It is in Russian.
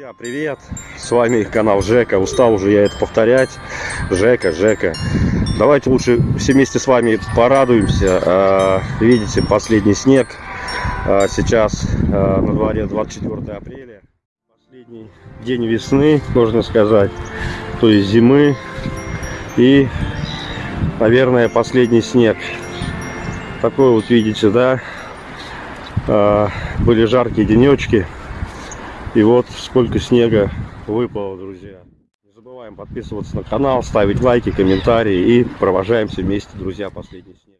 Друзья, привет! С вами канал Жека. Устал уже я это повторять. Жека, Жека. Давайте лучше все вместе с вами порадуемся. А, Видите, последний снег. А, Сейчас а, на дворе 24 апреля. Последний день весны, можно сказать. То есть зимы. И, наверное, последний снег. Такой вот видите, да? Были жаркие денечки. И вот сколько снега выпало, друзья. Не забываем подписываться на канал, ставить лайки, комментарии и провожаемся вместе, друзья, последний снег.